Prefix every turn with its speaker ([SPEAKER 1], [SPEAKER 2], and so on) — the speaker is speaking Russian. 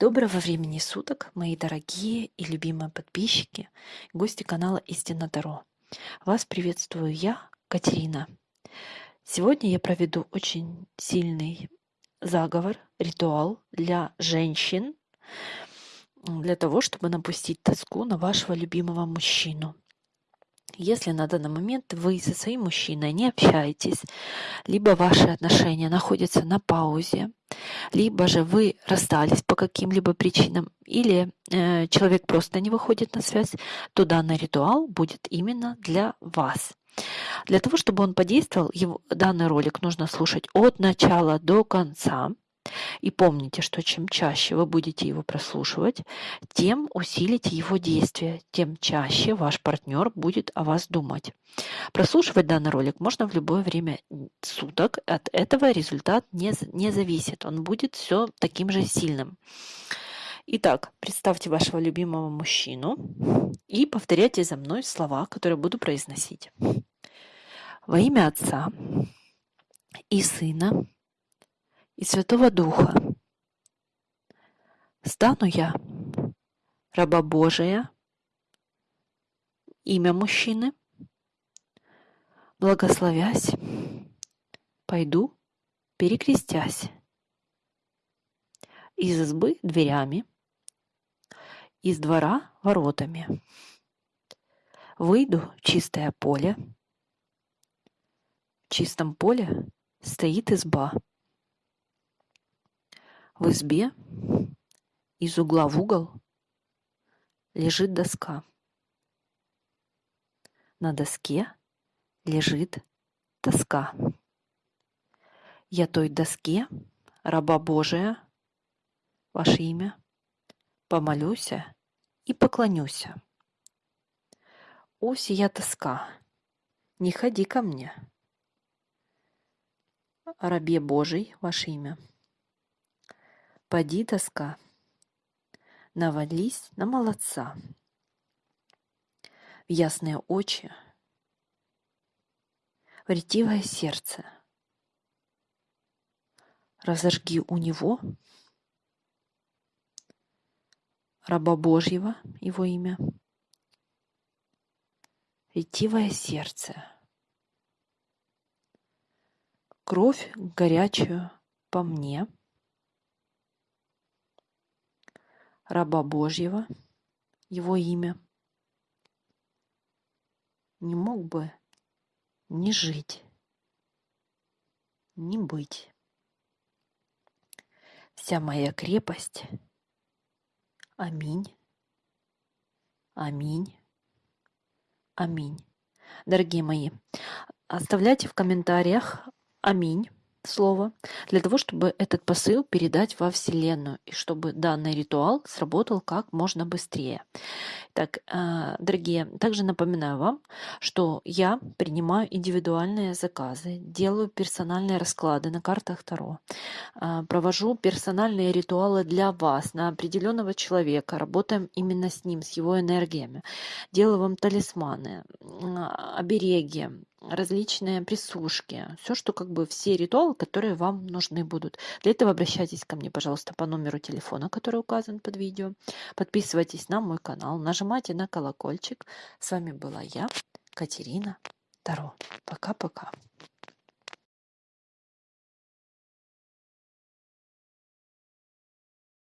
[SPEAKER 1] Доброго времени суток, мои дорогие и любимые подписчики, гости канала Истина Таро. Вас приветствую я, Катерина. Сегодня я проведу очень сильный заговор, ритуал для женщин, для того, чтобы напустить тоску на вашего любимого мужчину. Если на данный момент вы со своим мужчиной не общаетесь, либо ваши отношения находятся на паузе, либо же вы расстались по каким-либо причинам, или э, человек просто не выходит на связь, то данный ритуал будет именно для вас. Для того, чтобы он подействовал, его, данный ролик нужно слушать от начала до конца. И помните, что чем чаще вы будете его прослушивать, тем усилите его действие, тем чаще ваш партнер будет о вас думать. Прослушивать данный ролик можно в любое время суток. От этого результат не, не зависит. Он будет все таким же сильным. Итак, представьте вашего любимого мужчину и повторяйте за мной слова, которые буду произносить. Во имя Отца и Сына и Святого Духа. Стану я, раба Божия, имя мужчины, благословясь, пойду, перекрестясь, из избы дверями, из двора воротами. Выйду в чистое поле. В чистом поле стоит изба. В избе из угла в угол лежит доска. На доске лежит тоска. Я той доске, раба Божия, ваше имя, помолюся и поклонюся. О, сия тоска, не ходи ко мне. Рабе Божий, ваше имя. Поди, тоска, навались на молодца. В ясные очи, в ретивое сердце. Разожги у него раба Божьего, его имя, ретивое сердце, кровь горячую по мне — раба Божьего, его имя, не мог бы не жить, не быть. Вся моя крепость. Аминь. Аминь. Аминь. Дорогие мои, оставляйте в комментариях аминь слово, для того, чтобы этот посыл передать во Вселенную, и чтобы данный ритуал сработал как можно быстрее. Так, а, дорогие, также напоминаю вам, что я принимаю индивидуальные заказы, делаю персональные расклады на картах Таро, а, провожу персональные ритуалы для вас, на определенного человека, работаем именно с ним, с его энергиями, делаю вам талисманы, обереги, различные присушки, все, что как бы все ритуалы, которые вам нужны будут. Для этого обращайтесь ко мне, пожалуйста, по номеру телефона, который указан под видео. Подписывайтесь на мой канал, нажимайте на колокольчик. С вами была я, Катерина Таро. Пока-пока.